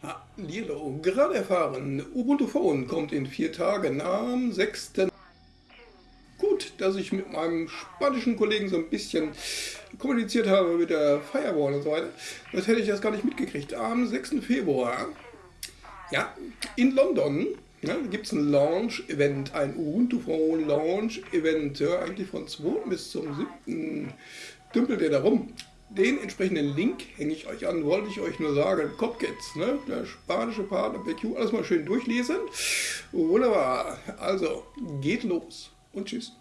Hallo, gerade erfahren, Ubuntu Phone kommt in vier Tagen am 6. Gut, dass ich mit meinem spanischen Kollegen so ein bisschen kommuniziert habe mit der Firewall und so weiter. Das hätte ich das gar nicht mitgekriegt. Am 6. Februar, ja, in London ja, gibt es ein Launch-Event, ein Ubuntu Phone Launch-Event, ja, eigentlich von 2. bis zum 7. dümpelt er da rum. Den entsprechenden Link hänge ich euch an, wollte ich euch nur sagen. Copkits, ne? der spanische Partner PQ, alles mal schön durchlesen. Wunderbar, also geht los und tschüss.